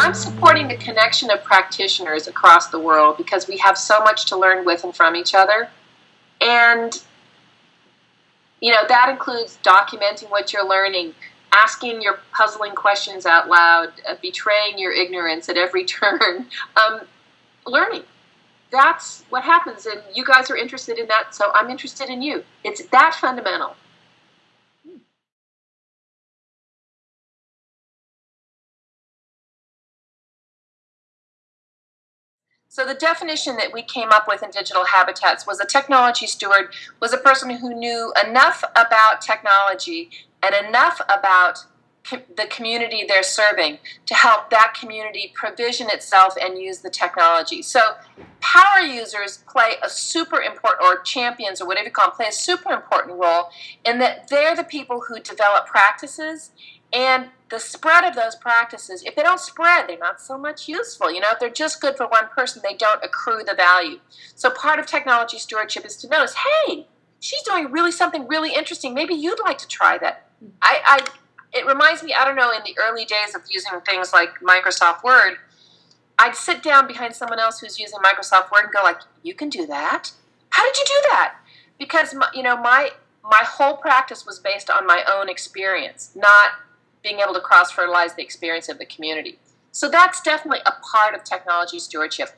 I'm supporting the connection of practitioners across the world because we have so much to learn with and from each other. And, you know, that includes documenting what you're learning, asking your puzzling questions out loud, uh, betraying your ignorance at every turn, um, learning. That's what happens. And you guys are interested in that, so I'm interested in you. It's that fundamental. So the definition that we came up with in digital habitats was a technology steward was a person who knew enough about technology and enough about the community they're serving to help that community provision itself and use the technology. So power users play a super important, or champions, or whatever you call them, play a super important role in that they're the people who develop practices and the spread of those practices, if they don't spread, they're not so much useful. You know, if they're just good for one person, they don't accrue the value. So part of technology stewardship is to notice, hey, she's doing really something really interesting. Maybe you'd like to try that. I, I it reminds me, I don't know, in the early days of using things like Microsoft Word, I'd sit down behind someone else who's using Microsoft Word and go like, you can do that? How did you do that? Because, my, you know, my, my whole practice was based on my own experience, not being able to cross fertilize the experience of the community. So that's definitely a part of technology stewardship.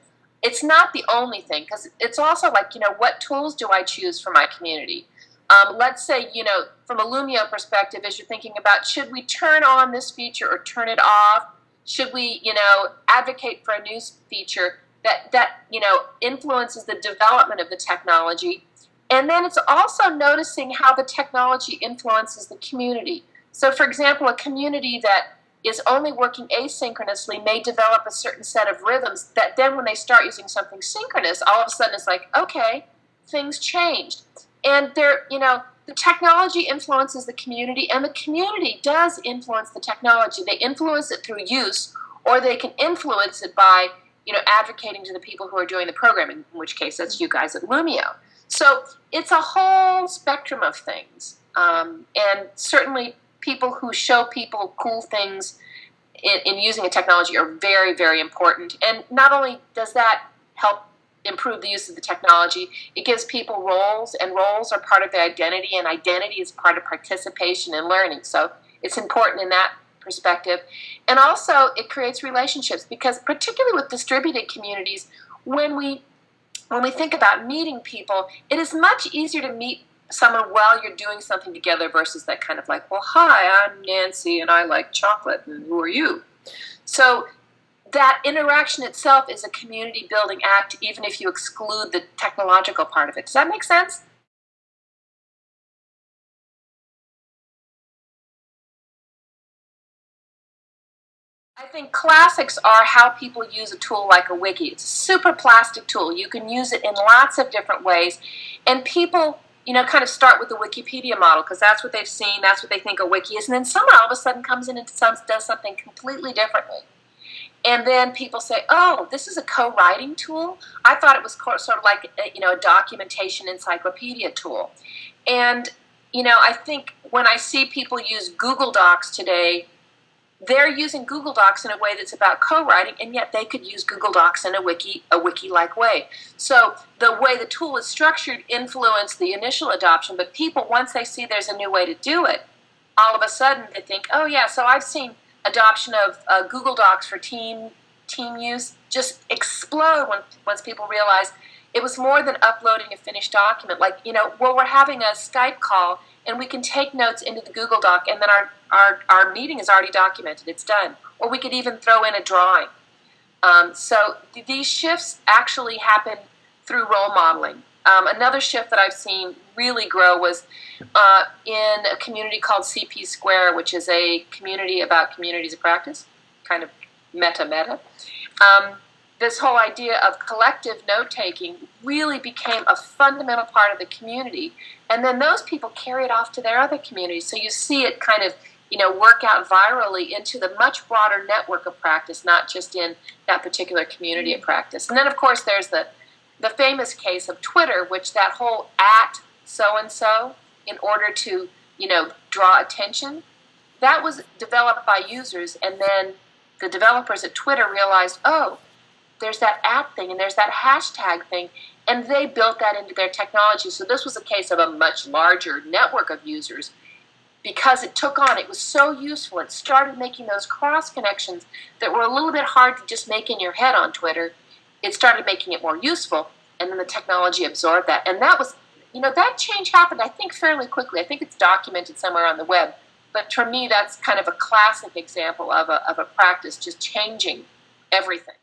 It's not the only thing because it's also like, you know, what tools do I choose for my community? Um, let's say, you know, from a Loomio perspective, as you're thinking about should we turn on this feature or turn it off? Should we, you know, advocate for a new feature that, that you know, influences the development of the technology? And then it's also noticing how the technology influences the community. So, for example, a community that is only working asynchronously may develop a certain set of rhythms that then when they start using something synchronous, all of a sudden it's like, okay, things changed. And they're, you know, the technology influences the community and the community does influence the technology. They influence it through use or they can influence it by, you know, advocating to the people who are doing the programming, in which case that's you guys at Loomio. So it's a whole spectrum of things. Um, and certainly people who show people cool things in, in using a technology are very, very important. And not only does that help improve the use of the technology, it gives people roles, and roles are part of their identity, and identity is part of participation and learning. So it's important in that perspective. And also, it creates relationships because, particularly with distributed communities, when we when we think about meeting people, it is much easier to meet someone while you're doing something together versus that kind of like, well, hi, I'm Nancy and I like chocolate, and who are you? So that interaction itself is a community building act, even if you exclude the technological part of it. Does that make sense? I think classics are how people use a tool like a wiki. It's a super plastic tool. You can use it in lots of different ways. And people you know, kind of start with the Wikipedia model because that's what they've seen, that's what they think a wiki is, and then someone all of a sudden comes in and does something completely differently. And then people say, "Oh, this is a co-writing tool. I thought it was sort of like a, you know a documentation encyclopedia tool." And you know, I think when I see people use Google Docs today they're using Google Docs in a way that's about co-writing, and yet they could use Google Docs in a wiki, a wiki-like way. So the way the tool is structured influenced the initial adoption, but people, once they see there's a new way to do it, all of a sudden they think, oh yeah, so I've seen adoption of uh, Google Docs for team team use just explode when, once people realize it was more than uploading a finished document. Like, you know, well, we're having a Skype call and we can take notes into the Google Doc, and then our, our, our meeting is already documented, it's done. Or we could even throw in a drawing. Um, so th these shifts actually happen through role modeling. Um, another shift that I've seen really grow was uh, in a community called CP Square, which is a community about communities of practice, kind of meta meta. Um, this whole idea of collective note taking really became a fundamental part of the community. And then those people carry it off to their other communities. So you see it kind of you know, work out virally into the much broader network of practice, not just in that particular community of mm. practice. And then, of course, there's the, the famous case of Twitter, which that whole at so-and-so in order to, you know, draw attention, that was developed by users and then the developers at Twitter realized, oh, there's that app thing and there's that hashtag thing, and they built that into their technology. So this was a case of a much larger network of users because it took on, it was so useful. It started making those cross connections that were a little bit hard to just make in your head on Twitter. It started making it more useful, and then the technology absorbed that. And that was, you know, that change happened, I think, fairly quickly. I think it's documented somewhere on the web. But for me, that's kind of a classic example of a, of a practice just changing everything.